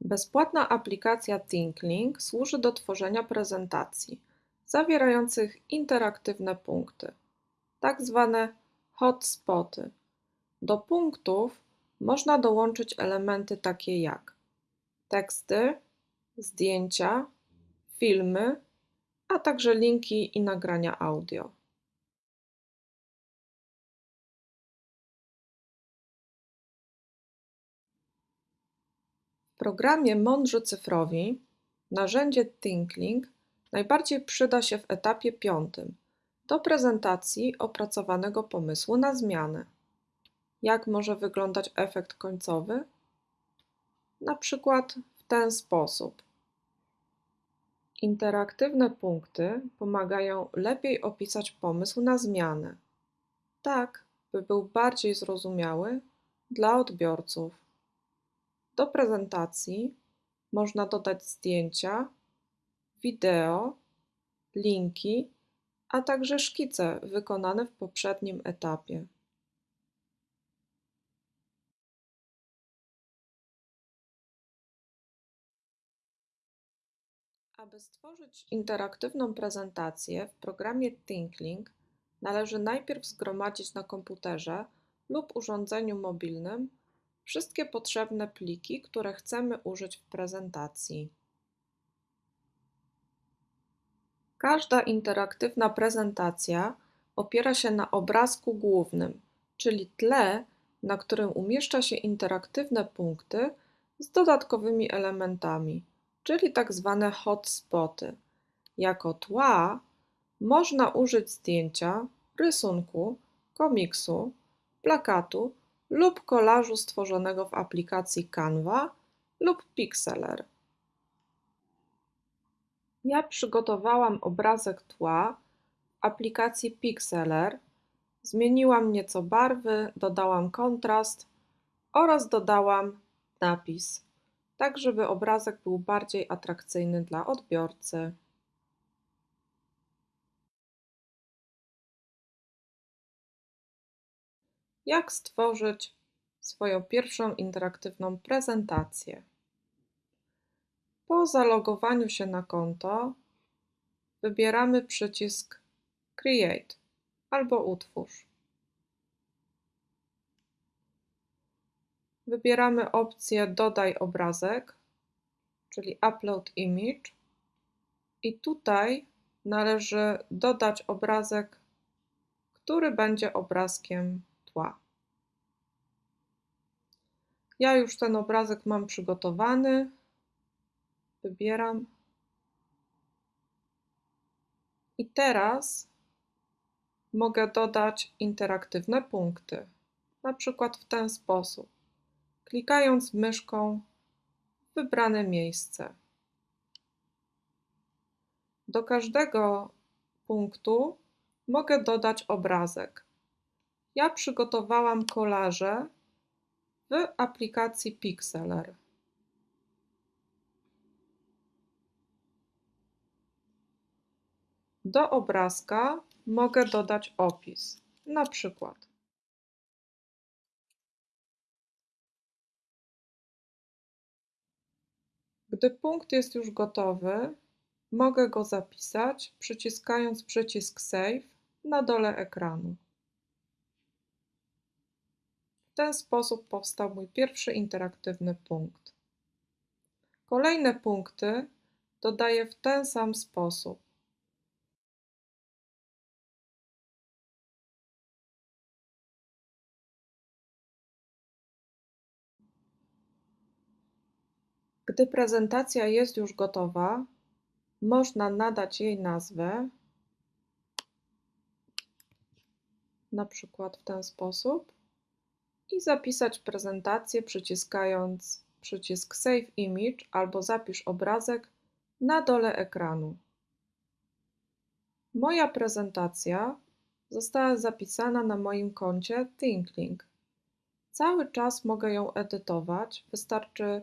Bezpłatna aplikacja ThinkLink służy do tworzenia prezentacji zawierających interaktywne punkty, tak zwane hotspoty. Do punktów można dołączyć elementy takie jak teksty, zdjęcia, filmy, a także linki i nagrania audio. W programie Mądrzy Cyfrowi narzędzie ThinkLink najbardziej przyda się w etapie piątym do prezentacji opracowanego pomysłu na zmianę. Jak może wyglądać efekt końcowy? Na przykład w ten sposób. Interaktywne punkty pomagają lepiej opisać pomysł na zmianę, tak by był bardziej zrozumiały dla odbiorców. Do prezentacji można dodać zdjęcia, wideo, linki, a także szkice wykonane w poprzednim etapie. Aby stworzyć interaktywną prezentację w programie ThinkLink, należy najpierw zgromadzić na komputerze lub urządzeniu mobilnym wszystkie potrzebne pliki, które chcemy użyć w prezentacji. Każda interaktywna prezentacja opiera się na obrazku głównym, czyli tle, na którym umieszcza się interaktywne punkty z dodatkowymi elementami, czyli tak zwane hotspoty. Jako tła można użyć zdjęcia, rysunku, komiksu, plakatu lub kolażu stworzonego w aplikacji Canva lub Pixelr. Ja przygotowałam obrazek tła w aplikacji Pixelr, zmieniłam nieco barwy, dodałam kontrast oraz dodałam napis, tak żeby obrazek był bardziej atrakcyjny dla odbiorcy. Jak stworzyć swoją pierwszą interaktywną prezentację? Po zalogowaniu się na konto wybieramy przycisk Create albo Utwórz. Wybieramy opcję Dodaj obrazek, czyli Upload Image i tutaj należy dodać obrazek, który będzie obrazkiem tła. Ja już ten obrazek mam przygotowany, wybieram. I teraz mogę dodać interaktywne punkty, na przykład w ten sposób, klikając myszką w wybrane miejsce. Do każdego punktu mogę dodać obrazek. Ja przygotowałam kolaże w aplikacji Pixelr. Do obrazka mogę dodać opis, na przykład Gdy punkt jest już gotowy, mogę go zapisać przyciskając przycisk Save na dole ekranu. W ten sposób powstał mój pierwszy interaktywny punkt. Kolejne punkty dodaję w ten sam sposób. Gdy prezentacja jest już gotowa, można nadać jej nazwę, na przykład w ten sposób, i zapisać prezentację przyciskając przycisk Save Image albo Zapisz obrazek na dole ekranu. Moja prezentacja została zapisana na moim koncie ThinkLink. Cały czas mogę ją edytować, wystarczy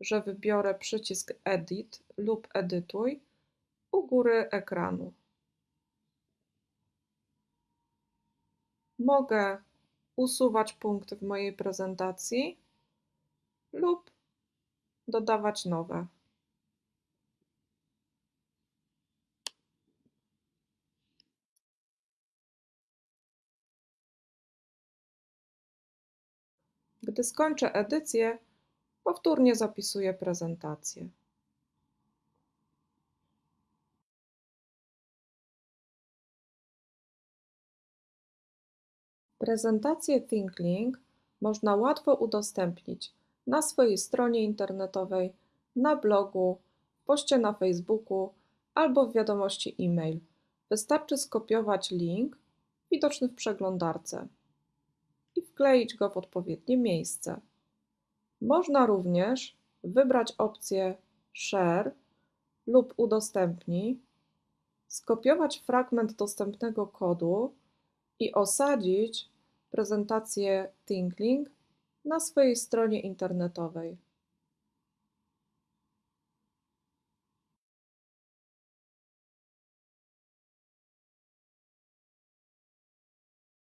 że wybiorę przycisk Edit lub Edytuj u góry ekranu. Mogę usuwać punkty w mojej prezentacji lub dodawać nowe. Gdy skończę edycję, powtórnie zapisuję prezentację. Prezentację ThinkLink można łatwo udostępnić na swojej stronie internetowej, na blogu, w poście na Facebooku albo w wiadomości e-mail. Wystarczy skopiować link widoczny w przeglądarce i wkleić go w odpowiednie miejsce. Można również wybrać opcję Share lub Udostępnij, skopiować fragment dostępnego kodu i osadzić prezentację ThinkLink na swojej stronie internetowej.